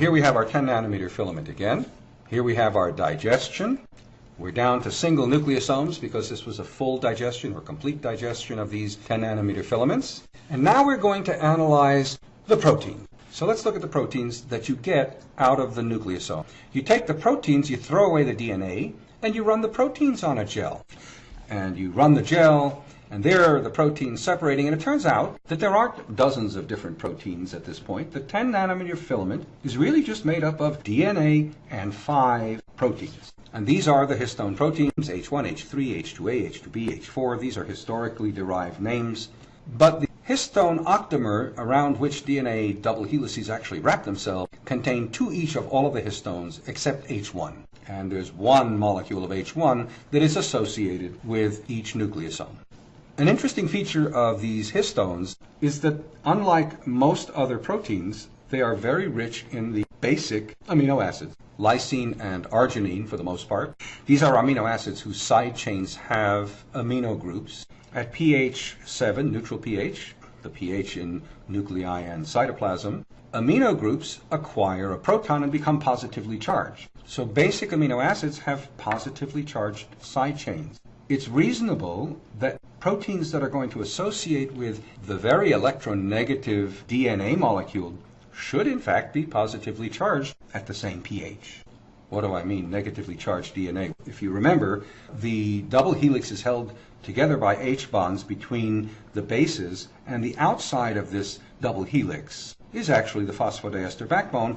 Here we have our 10 nanometer filament again. Here we have our digestion. We're down to single nucleosomes because this was a full digestion or complete digestion of these 10 nanometer filaments. And now we're going to analyze the protein. So let's look at the proteins that you get out of the nucleosome. You take the proteins, you throw away the DNA, and you run the proteins on a gel. And you run the gel, and there are the proteins separating, and it turns out that there aren't dozens of different proteins at this point. The 10 nanometer filament is really just made up of DNA and five proteins. And these are the histone proteins, H1, H3, H2A, H2B, H4. These are historically derived names. But the histone octamer around which DNA double helices actually wrap themselves contain two each of all of the histones except H1. And there's one molecule of H1 that is associated with each nucleosome. An interesting feature of these histones is that unlike most other proteins, they are very rich in the basic amino acids, lysine and arginine for the most part. These are amino acids whose side chains have amino groups. At pH 7, neutral pH, the pH in nuclei and cytoplasm, amino groups acquire a proton and become positively charged. So basic amino acids have positively charged side chains. It's reasonable that proteins that are going to associate with the very electronegative DNA molecule should in fact be positively charged at the same pH. What do I mean, negatively charged DNA? If you remember, the double helix is held together by H bonds between the bases, and the outside of this double helix is actually the phosphodiester backbone,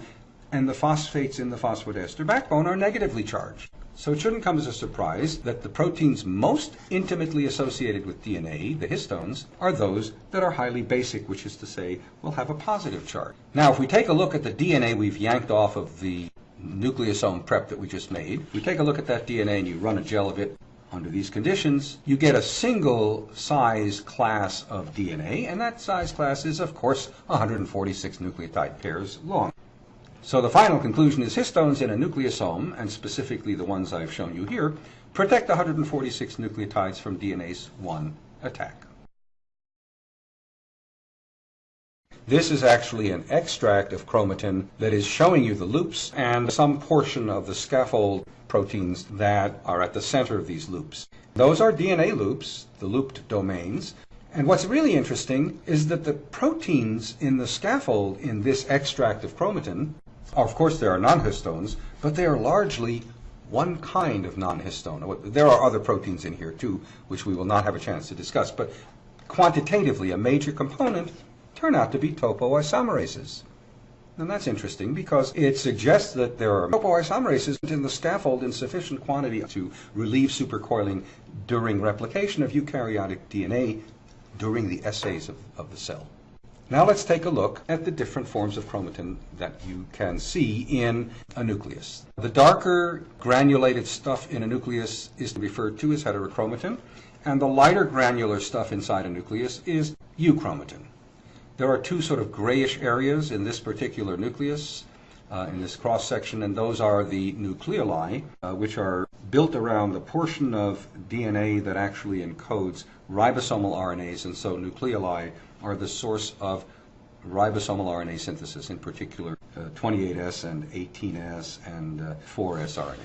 and the phosphates in the phosphodiester backbone are negatively charged. So it shouldn't come as a surprise that the proteins most intimately associated with DNA, the histones, are those that are highly basic, which is to say, will have a positive charge. Now, if we take a look at the DNA we've yanked off of the nucleosome prep that we just made, we take a look at that DNA and you run a gel of it under these conditions, you get a single size class of DNA, and that size class is, of course, 146 nucleotide pairs long. So the final conclusion is histones in a nucleosome, and specifically the ones I've shown you here, protect 146 nucleotides from DNase 1 attack. This is actually an extract of chromatin that is showing you the loops and some portion of the scaffold proteins that are at the center of these loops. Those are DNA loops, the looped domains, and what's really interesting is that the proteins in the scaffold in this extract of chromatin of course, there are non-histones, but they are largely one kind of non-histone. There are other proteins in here too, which we will not have a chance to discuss, but quantitatively, a major component turn out to be topoisomerases. And that's interesting because it suggests that there are topoisomerases in the scaffold in sufficient quantity to relieve supercoiling during replication of eukaryotic DNA during the assays of, of the cell. Now let's take a look at the different forms of chromatin that you can see in a nucleus. The darker granulated stuff in a nucleus is referred to as heterochromatin, and the lighter granular stuff inside a nucleus is euchromatin. There are two sort of grayish areas in this particular nucleus, uh, in this cross section, and those are the nucleoli, uh, which are built around the portion of DNA that actually encodes ribosomal RNAs, and so nucleoli are the source of ribosomal RNA synthesis, in particular uh, 28S and 18S and uh, 4S RNA.